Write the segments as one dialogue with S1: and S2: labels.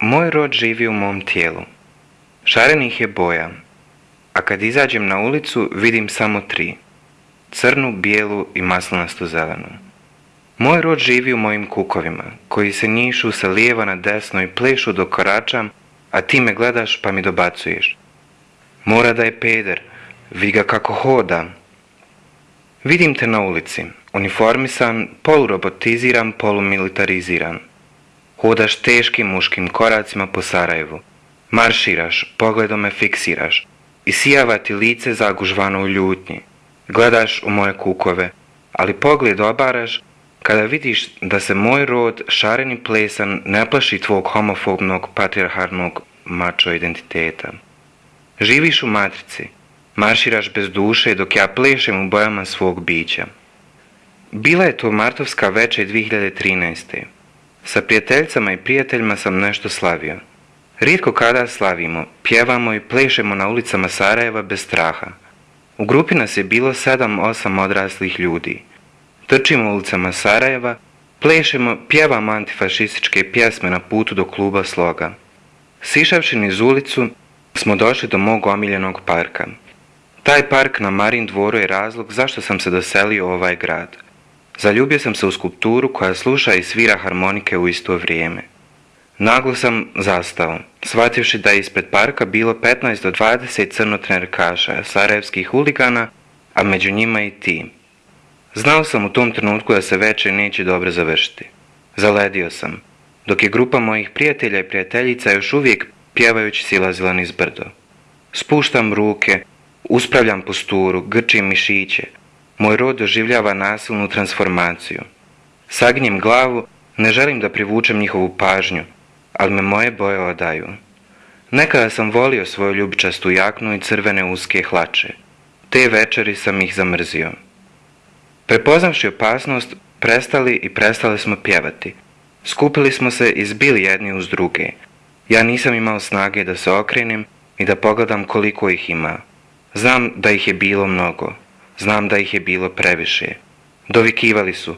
S1: Moj rod živi u mom tijelu. Šarenih je boja, a kad izađem na ulicu vidim samo tri. Crnu, bijelu i maslanastu zelenu. Moj rod živi u mojim kukovima, koji se njišu sa lijeva na desno i plešu dok koračam, a ti me gledaš pa mi dobacuješ. Mora da je peder, vi ga kako hoda. Vidim te na ulici, uniformisan, polurobotiziran, polumilitariziran. Hodaš teškim muškim koracima po Sarajevu. Marširaš, pogledom me fiksiraš. I sijava ti lice zagužvano u ljutnji. Gledaš u moje kukove, ali pogled obaraš kada vidiš da se moj rod šareni plesan ne plaši tvog homofobnog patriarharnog mačo identiteta. Živiš u matrici, marširaš bez duše dok ja plešem u bojama svog bića. Bila je to martovska večer 2013. Sa prijateljcama i prijateljima sam nešto slavio. Rijetko kada slavimo, pjevamo i plešemo na ulicama Sarajeva bez straha. U grupi nas je bilo 7-8 odraslih ljudi. Trčimo ulicama Sarajeva, plešemo, pjevamo antifašističke pjesme na putu do kluba Sloga. Sišavši niz ulicu, smo došli do mog omiljenog parka. Taj park na Marin dvoru je razlog zašto sam se doselio u ovaj grad. Zaljubio sam se u skulpturu koja sluša i svira harmonike u isto vrijeme. Naglo sam zastao, shvativši da je ispred parka bilo 15 do 20 crnotnerkaša, sarajevskih huligana, a među njima i ti. Znao sam u tom trenutku da se večer neće dobro završiti. Zaledio sam, dok je grupa mojih prijatelja i prijateljica još uvijek pjevajući silazila niz brdo. Spuštam ruke, uspravljam posturu, grčim mišiće. Moj rod doživljava nasilnu transformaciju. Sagnjem glavu, ne želim da privučem njihovu pažnju, ali me moje boje odaju. Nekada sam volio svoju ljubičastu jaknu i crvene uske hlače. Te večeri sam ih zamrzio. Prepoznavši opasnost, prestali i prestali smo pjevati. Skupili smo se i zbili jedni uz druge. Ja nisam imao snage da se okrenem i da pogledam koliko ih ima. Znam da ih je bilo mnogo. Znam da ih je bilo previše. Dovikivali su.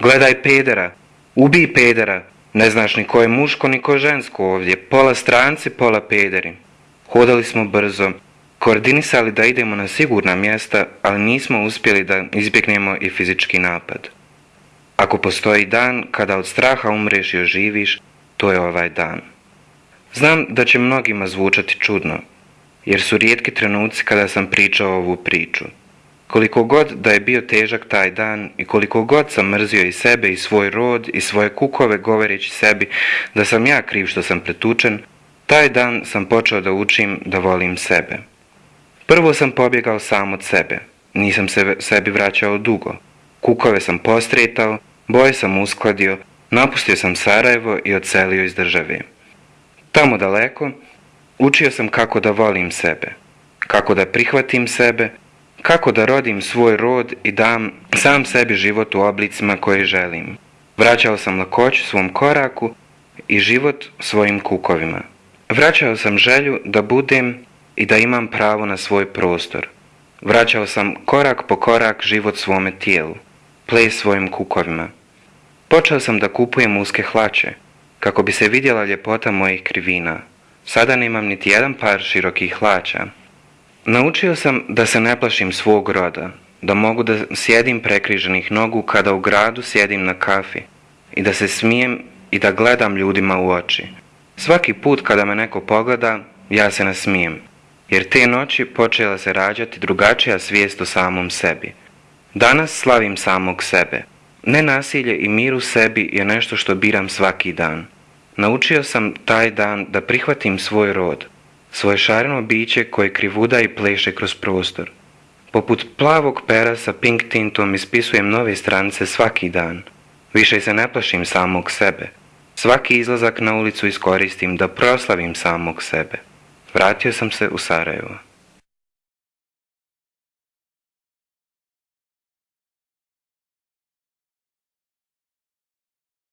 S1: Gledaj pedera! Ubij pedera! Ne znaš ni ko je muško ni ko žensko ovdje. Pola stranci, pola pederi. Hodali smo brzo. Koordinisali da idemo na sigurna mjesta, ali nismo uspjeli da izbjegnemo i fizički napad. Ako postoji dan kada od straha umreš i oživiš, to je ovaj dan. Znam da će mnogima zvučati čudno, jer su rijetki trenuci kada sam pričao ovu priču. Koliko god da je bio težak taj dan i koliko god sam mrzio i sebe i svoj rod i svoje kukove govoreći sebi da sam ja kriv što sam pretučen, taj dan sam počeo da učim da volim sebe. Prvo sam pobjegao sam od sebe, nisam se sebi vraćao dugo. Kukove sam postretao, boje sam uskladio, napustio sam Sarajevo i odselio iz države. Tamo daleko, učio sam kako da volim sebe, kako da prihvatim sebe, kako da rodim svoj rod i dam sam sebi život u oblicima koje želim. Vraćao sam lakoću svom koraku i život svojim kukovima. Vraćao sam želju da budem i da imam pravo na svoj prostor. Vraćao sam korak po korak život svome tijelu, ples svojim kukovima. Počeo sam da kupujem uske hlače, kako bi se vidjela ljepota mojih krivina. Sada nemam niti jedan par širokih hlača. Naučio sam da se ne plašim svog roda, da mogu da sjedim prekriženih nogu kada u gradu sjedim na kafi i da se smijem i da gledam ljudima u oči. Svaki put kada me neko pogleda, ja se nasmijem, jer te noći počela se rađati drugačija svijest o samom sebi. Danas slavim samog sebe. Nenasilje i mir u sebi je nešto što biram svaki dan. Naučio sam taj dan da prihvatim svoj rod, svoje šareno biće koje krivuda i pleše kroz prostor. Poput plavog pera sa pink tintom ispisujem nove stranice svaki dan. Više se ne plašim samog sebe. Svaki izlazak na ulicu iskoristim da proslavim samog sebe. Vratio sam se u Sarajevo.